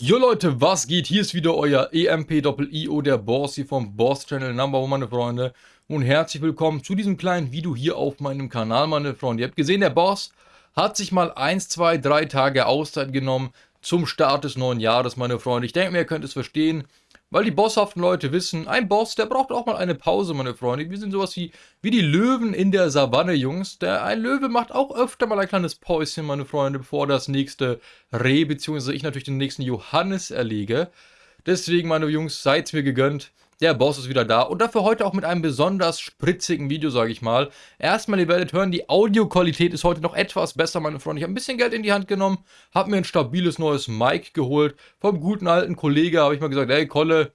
Jo Leute, was geht? Hier ist wieder euer EMP-IO, der Boss hier vom Boss Channel Number One, meine Freunde. Und herzlich willkommen zu diesem kleinen Video hier auf meinem Kanal, meine Freunde. Ihr habt gesehen, der Boss hat sich mal 1, 2, 3 Tage Auszeit genommen zum Start des neuen Jahres, meine Freunde. Ich denke mir, ihr könnt es verstehen. Weil die bosshaften Leute wissen, ein Boss, der braucht auch mal eine Pause, meine Freunde. Wir sind sowas wie, wie die Löwen in der Savanne, Jungs. Der, ein Löwe macht auch öfter mal ein kleines Päuschen, meine Freunde, bevor das nächste Reh, beziehungsweise ich natürlich den nächsten Johannes erlege. Deswegen, meine Jungs, seid's mir gegönnt. Der Boss ist wieder da und dafür heute auch mit einem besonders spritzigen Video, sage ich mal. Erstmal, ihr werdet hören, die Audioqualität ist heute noch etwas besser, meine Freunde. Ich habe ein bisschen Geld in die Hand genommen, habe mir ein stabiles neues Mic geholt. Vom guten alten Kollege habe ich mal gesagt, hey Kolle,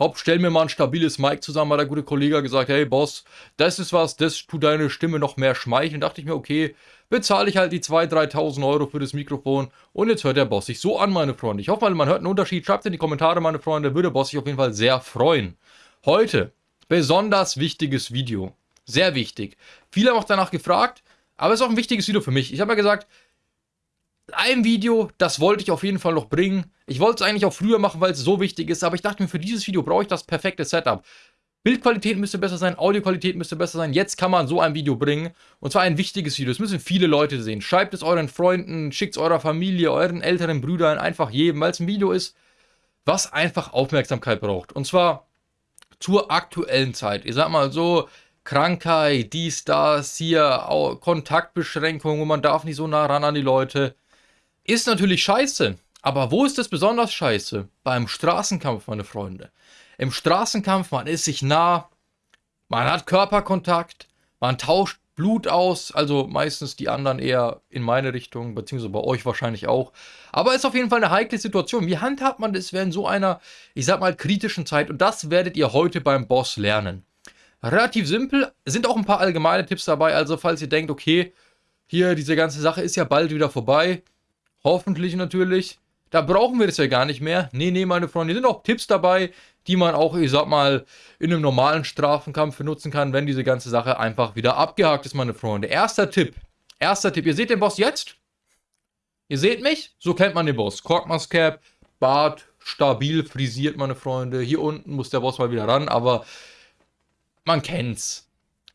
Hopp, stell mir mal ein stabiles Mic zusammen, hat der gute Kollege gesagt, hey Boss, das ist was, das tut deine Stimme noch mehr schmeicheln. dachte ich mir, okay, bezahle ich halt die 2.000, 3.000 Euro für das Mikrofon und jetzt hört der Boss sich so an, meine Freunde. Ich hoffe mal, man hört einen Unterschied. Schreibt in die Kommentare, meine Freunde, würde Boss sich auf jeden Fall sehr freuen. Heute, besonders wichtiges Video. Sehr wichtig. Viele haben auch danach gefragt, aber es ist auch ein wichtiges Video für mich. Ich habe ja gesagt, ein Video, das wollte ich auf jeden Fall noch bringen. Ich wollte es eigentlich auch früher machen, weil es so wichtig ist, aber ich dachte mir, für dieses Video brauche ich das perfekte Setup. Bildqualität müsste besser sein, Audioqualität müsste besser sein. Jetzt kann man so ein Video bringen. Und zwar ein wichtiges Video. Das müssen viele Leute sehen. Schreibt es euren Freunden, schickt es eurer Familie, euren älteren Brüdern, einfach jedem, weil es ein Video ist, was einfach Aufmerksamkeit braucht. Und zwar zur aktuellen Zeit. Ich sag mal so, Krankheit, dies, das, hier, Kontaktbeschränkungen, man darf nicht so nah ran an die Leute. Ist natürlich scheiße. Aber wo ist es besonders scheiße? Beim Straßenkampf, meine Freunde. Im Straßenkampf, man ist sich nah, man hat Körperkontakt, man tauscht Blut aus, also meistens die anderen eher in meine Richtung, beziehungsweise bei euch wahrscheinlich auch. Aber ist auf jeden Fall eine heikle Situation. Wie handhabt man das während so einer, ich sag mal, kritischen Zeit? Und das werdet ihr heute beim Boss lernen. Relativ simpel, sind auch ein paar allgemeine Tipps dabei, also falls ihr denkt, okay, hier, diese ganze Sache ist ja bald wieder vorbei, hoffentlich natürlich, da brauchen wir das ja gar nicht mehr. Nee, nee, meine Freunde, hier sind auch Tipps dabei, die man auch, ich sag mal, in einem normalen Strafenkampf benutzen kann, wenn diese ganze Sache einfach wieder abgehakt ist, meine Freunde. Erster Tipp. Erster Tipp. Ihr seht den Boss jetzt? Ihr seht mich? So kennt man den Boss. Korkmas Cap, Bart, stabil frisiert, meine Freunde. Hier unten muss der Boss mal wieder ran, aber man kennt's.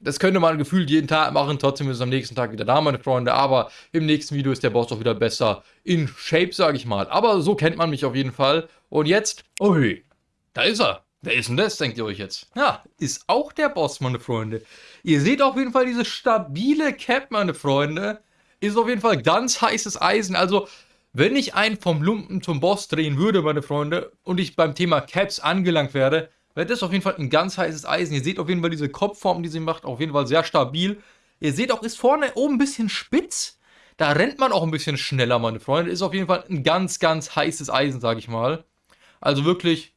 Das könnte man gefühlt jeden Tag machen, trotzdem ist es am nächsten Tag wieder da, meine Freunde. Aber im nächsten Video ist der Boss auch wieder besser in Shape, sage ich mal. Aber so kennt man mich auf jeden Fall. Und jetzt, ui, da ist er. Wer ist denn das, denkt ihr euch jetzt? Ja, ist auch der Boss, meine Freunde. Ihr seht auf jeden Fall diese stabile Cap, meine Freunde. Ist auf jeden Fall ganz heißes Eisen. Also, wenn ich einen vom Lumpen zum Boss drehen würde, meine Freunde, und ich beim Thema Caps angelangt wäre, wäre das auf jeden Fall ein ganz heißes Eisen. Ihr seht auf jeden Fall diese Kopfform, die sie macht, auf jeden Fall sehr stabil. Ihr seht auch, ist vorne oben ein bisschen spitz. Da rennt man auch ein bisschen schneller, meine Freunde. Ist auf jeden Fall ein ganz, ganz heißes Eisen, sage ich mal. Also wirklich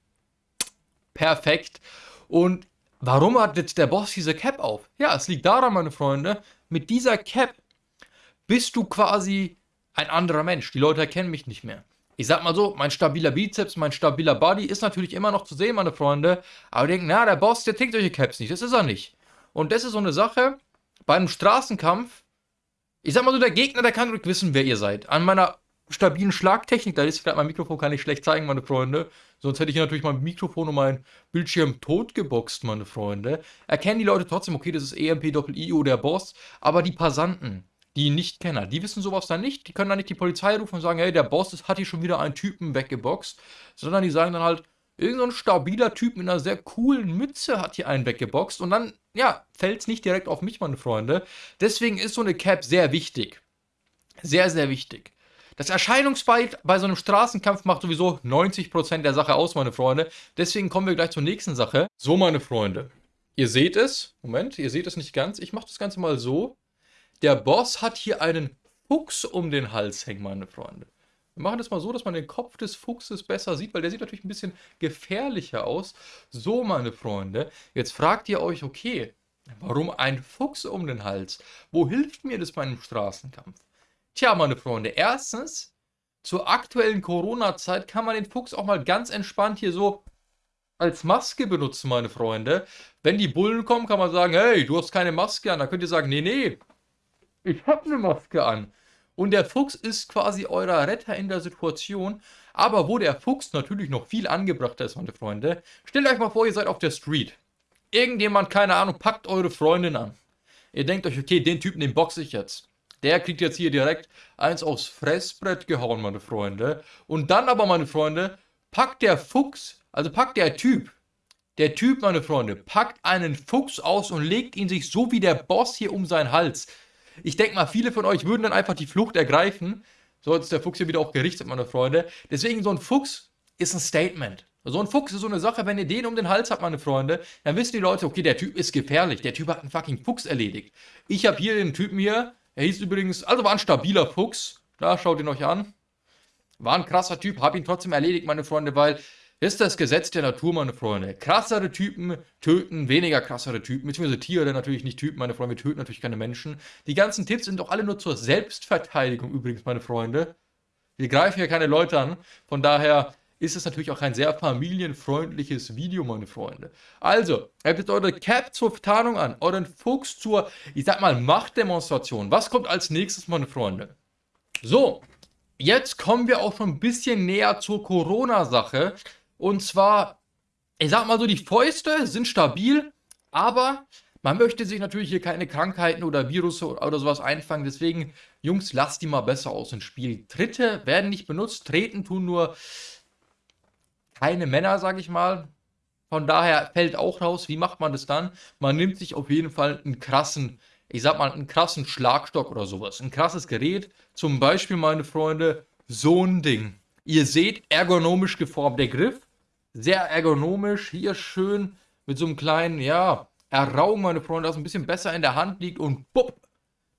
perfekt. Und warum hat jetzt der Boss diese Cap auf? Ja, es liegt daran, meine Freunde, mit dieser Cap bist du quasi ein anderer Mensch. Die Leute erkennen mich nicht mehr. Ich sag mal so, mein stabiler Bizeps, mein stabiler Body ist natürlich immer noch zu sehen, meine Freunde. Aber denken, na, der Boss, der trägt solche Caps nicht. Das ist er nicht. Und das ist so eine Sache, bei einem Straßenkampf, ich sag mal so, der Gegner, der kann wissen, wer ihr seid. An meiner stabilen Schlagtechnik. Da ist gerade mein Mikrofon, kann ich schlecht zeigen, meine Freunde. Sonst hätte ich natürlich mein Mikrofon und mein Bildschirm totgeboxt, meine Freunde. Erkennen die Leute trotzdem, okay, das ist EMP-IO, der Boss. Aber die Passanten, die Nicht-Kenner, die wissen sowas dann nicht. Die können dann nicht die Polizei rufen und sagen, hey, der Boss hat hier schon wieder einen Typen weggeboxt. Sondern die sagen dann halt, irgendein so stabiler Typ mit einer sehr coolen Mütze hat hier einen weggeboxt. Und dann, ja, fällt es nicht direkt auf mich, meine Freunde. Deswegen ist so eine Cap sehr wichtig. Sehr, sehr wichtig. Das Erscheinungsbild bei so einem Straßenkampf macht sowieso 90% der Sache aus, meine Freunde. Deswegen kommen wir gleich zur nächsten Sache. So, meine Freunde. Ihr seht es. Moment, ihr seht es nicht ganz. Ich mache das Ganze mal so. Der Boss hat hier einen Fuchs um den Hals hängen, meine Freunde. Wir machen das mal so, dass man den Kopf des Fuchses besser sieht, weil der sieht natürlich ein bisschen gefährlicher aus. So, meine Freunde. Jetzt fragt ihr euch, okay, warum ein Fuchs um den Hals? Wo hilft mir das bei einem Straßenkampf? Tja, meine Freunde, erstens, zur aktuellen Corona-Zeit kann man den Fuchs auch mal ganz entspannt hier so als Maske benutzen, meine Freunde. Wenn die Bullen kommen, kann man sagen, hey, du hast keine Maske an. Dann könnt ihr sagen, nee, nee, ich habe eine Maske an. Und der Fuchs ist quasi euer Retter in der Situation. Aber wo der Fuchs natürlich noch viel angebrachter ist, meine Freunde, stellt euch mal vor, ihr seid auf der Street. Irgendjemand, keine Ahnung, packt eure Freundin an. Ihr denkt euch, okay, den Typen, den boxe ich jetzt. Der kriegt jetzt hier direkt eins aufs Fressbrett gehauen, meine Freunde. Und dann aber, meine Freunde, packt der Fuchs, also packt der Typ, der Typ, meine Freunde, packt einen Fuchs aus und legt ihn sich so wie der Boss hier um seinen Hals. Ich denke mal, viele von euch würden dann einfach die Flucht ergreifen. So, ist der Fuchs hier wieder auch gerichtet, meine Freunde. Deswegen, so ein Fuchs ist ein Statement. So ein Fuchs ist so eine Sache, wenn ihr den um den Hals habt, meine Freunde, dann wissen die Leute, okay, der Typ ist gefährlich. Der Typ hat einen fucking Fuchs erledigt. Ich habe hier den Typen hier, er hieß übrigens, also war ein stabiler Fuchs. Da, schaut ihn euch an. War ein krasser Typ, hab ihn trotzdem erledigt, meine Freunde, weil ist das Gesetz der Natur, meine Freunde. Krassere Typen töten weniger krassere Typen, beziehungsweise Tiere natürlich nicht Typen, meine Freunde, wir töten natürlich keine Menschen. Die ganzen Tipps sind doch alle nur zur Selbstverteidigung übrigens, meine Freunde. Wir greifen hier keine Leute an, von daher ist es natürlich auch ein sehr familienfreundliches Video, meine Freunde. Also, habt jetzt eure Cap zur Tarnung an, euren Fuchs zur, ich sag mal, Machtdemonstration. Was kommt als nächstes, meine Freunde? So, jetzt kommen wir auch schon ein bisschen näher zur Corona-Sache. Und zwar, ich sag mal so, die Fäuste sind stabil, aber man möchte sich natürlich hier keine Krankheiten oder Virus oder sowas einfangen. Deswegen, Jungs, lasst die mal besser aus dem Spiel. Tritte werden nicht benutzt, treten tun nur keine Männer, sag ich mal. Von daher fällt auch raus, wie macht man das dann? Man nimmt sich auf jeden Fall einen krassen, ich sag mal, einen krassen Schlagstock oder sowas. Ein krasses Gerät. Zum Beispiel, meine Freunde, so ein Ding. Ihr seht, ergonomisch geformt der Griff sehr ergonomisch, hier schön mit so einem kleinen, ja, Erraum, meine Freunde, das ein bisschen besser in der Hand liegt und bupp,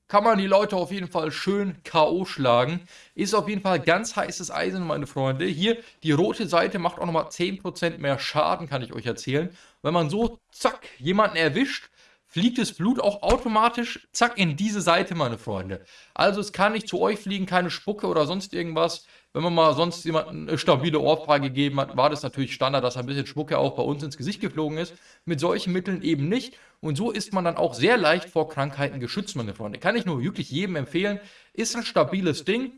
kann man die Leute auf jeden Fall schön K.O. schlagen. Ist auf jeden Fall ganz heißes Eisen, meine Freunde. Hier, die rote Seite macht auch nochmal 10% mehr Schaden, kann ich euch erzählen. Wenn man so, zack, jemanden erwischt, fliegt das Blut auch automatisch, zack, in diese Seite, meine Freunde. Also es kann nicht zu euch fliegen, keine Spucke oder sonst irgendwas. Wenn man mal sonst jemanden eine stabile Ohrfeige gegeben hat, war das natürlich Standard, dass ein bisschen Schmucke auch bei uns ins Gesicht geflogen ist. Mit solchen Mitteln eben nicht. Und so ist man dann auch sehr leicht vor Krankheiten geschützt, meine Freunde. Kann ich nur wirklich jedem empfehlen. Ist ein stabiles Ding.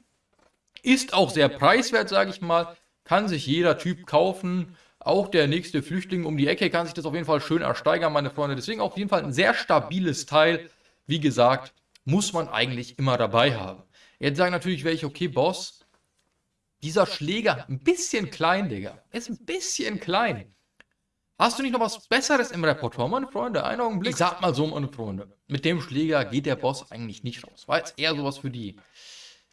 Ist auch sehr preiswert, sage ich mal. Kann sich jeder Typ kaufen. Auch der nächste Flüchtling um die Ecke kann sich das auf jeden Fall schön ersteigern, meine Freunde. Deswegen auf jeden Fall ein sehr stabiles Teil. Wie gesagt, muss man eigentlich immer dabei haben. Jetzt sagen natürlich welche, okay, Boss, dieser Schläger, ein bisschen klein, Digga. Ist ein bisschen klein. Hast du nicht noch was Besseres im Repertoire, meine Freunde? Einen Augenblick. Ich sag mal so, meine Freunde. Mit dem Schläger geht der Boss eigentlich nicht raus. War jetzt eher sowas für die,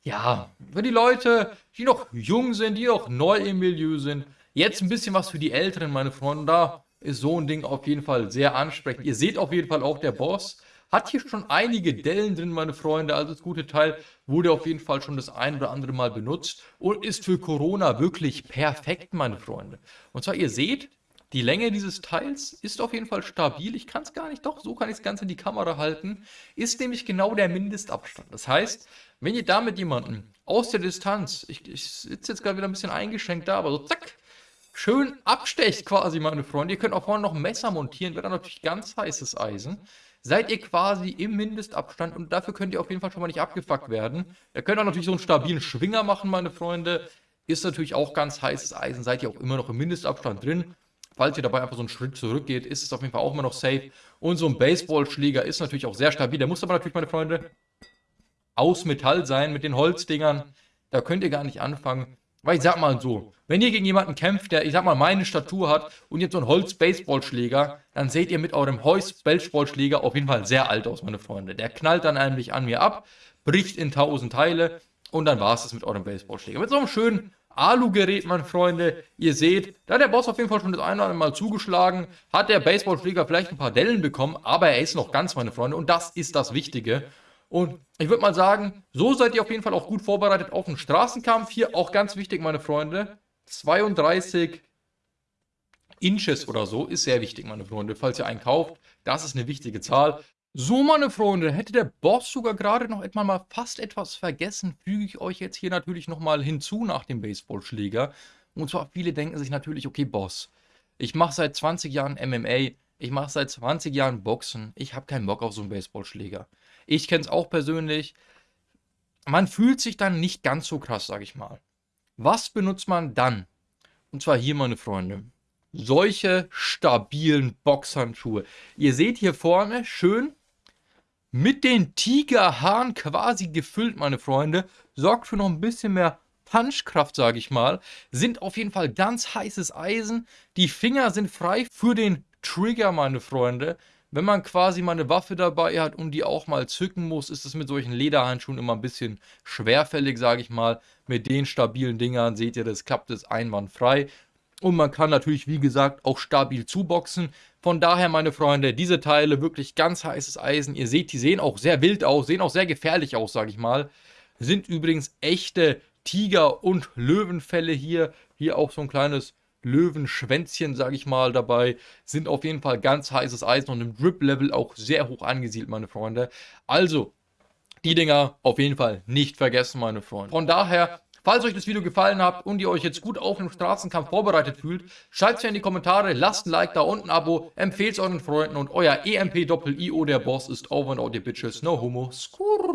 ja, für die Leute, die noch jung sind, die noch neu im Milieu sind. Jetzt ein bisschen was für die Älteren, meine Freunde. Da ist so ein Ding auf jeden Fall sehr ansprechend. Ihr seht auf jeden Fall auch, der Boss hat hier schon einige Dellen drin, meine Freunde. Also das gute Teil wurde auf jeden Fall schon das ein oder andere Mal benutzt und ist für Corona wirklich perfekt, meine Freunde. Und zwar, ihr seht, die Länge dieses Teils ist auf jeden Fall stabil. Ich kann es gar nicht, doch, so kann ich es ganz in die Kamera halten. Ist nämlich genau der Mindestabstand. Das heißt, wenn ihr damit jemanden aus der Distanz, ich, ich sitze jetzt gerade wieder ein bisschen eingeschränkt da, aber so zack, schön abstecht quasi, meine Freunde. Ihr könnt auch vorne noch ein Messer montieren, wäre dann natürlich ganz heißes Eisen seid ihr quasi im Mindestabstand und dafür könnt ihr auf jeden Fall schon mal nicht abgefuckt werden. Ihr könnt auch natürlich so einen stabilen Schwinger machen, meine Freunde. Ist natürlich auch ganz heißes Eisen, seid ihr auch immer noch im Mindestabstand drin. Falls ihr dabei einfach so einen Schritt zurückgeht, ist es auf jeden Fall auch immer noch safe. Und so ein Baseballschläger ist natürlich auch sehr stabil. Der muss aber natürlich, meine Freunde, aus Metall sein mit den Holzdingern. Da könnt ihr gar nicht anfangen. Weil ich sag mal so, wenn ihr gegen jemanden kämpft, der, ich sag mal, meine Statur hat und jetzt so einen Holz-Baseballschläger, dann seht ihr mit eurem Holz-Baseballschläger auf jeden Fall sehr alt aus, meine Freunde. Der knallt dann eigentlich an mir ab, bricht in tausend Teile und dann war es das mit eurem Baseballschläger. Mit so einem schönen Alu-Gerät, meine Freunde. Ihr seht, da hat der Boss auf jeden Fall schon das eine oder andere Mal zugeschlagen, hat der Baseballschläger vielleicht ein paar Dellen bekommen, aber er ist noch ganz, meine Freunde, und das ist das Wichtige. Und ich würde mal sagen, so seid ihr auf jeden Fall auch gut vorbereitet auf den Straßenkampf. Hier auch ganz wichtig, meine Freunde. 32 Inches oder so ist sehr wichtig, meine Freunde. Falls ihr einen kauft, das ist eine wichtige Zahl. So, meine Freunde, hätte der Boss sogar gerade noch etwa mal fast etwas vergessen, füge ich euch jetzt hier natürlich nochmal hinzu nach dem Baseballschläger. Und zwar, viele denken sich natürlich, okay, Boss, ich mache seit 20 Jahren MMA, ich mache seit 20 Jahren Boxen, ich habe keinen Bock auf so einen Baseballschläger. Ich kenne es auch persönlich. Man fühlt sich dann nicht ganz so krass, sag ich mal. Was benutzt man dann? Und zwar hier, meine Freunde. Solche stabilen Boxhandschuhe. Ihr seht hier vorne schön mit den Tigerhaaren quasi gefüllt, meine Freunde. Sorgt für noch ein bisschen mehr Punchkraft, sage ich mal. Sind auf jeden Fall ganz heißes Eisen. Die Finger sind frei für den Trigger, meine Freunde. Wenn man quasi mal eine Waffe dabei hat und die auch mal zücken muss, ist es mit solchen Lederhandschuhen immer ein bisschen schwerfällig, sage ich mal. Mit den stabilen Dingern seht ihr, das klappt es einwandfrei. Und man kann natürlich, wie gesagt, auch stabil zuboxen. Von daher, meine Freunde, diese Teile wirklich ganz heißes Eisen. Ihr seht, die sehen auch sehr wild aus, sehen auch sehr gefährlich aus, sage ich mal. Sind übrigens echte Tiger- und Löwenfälle hier. Hier auch so ein kleines Löwenschwänzchen, sage ich mal, dabei. Sind auf jeden Fall ganz heißes Eisen und im Drip-Level auch sehr hoch angesiedelt, meine Freunde. Also, die Dinger auf jeden Fall nicht vergessen, meine Freunde. Von daher, falls euch das Video gefallen hat und ihr euch jetzt gut auf den Straßenkampf vorbereitet fühlt, schreibt es mir in die Kommentare, lasst ein Like da und ein Abo, empfehlt es euren Freunden und euer EMP-Doppel-IO, der Boss, ist over and out, ihr Bitches. No homo. Skurr.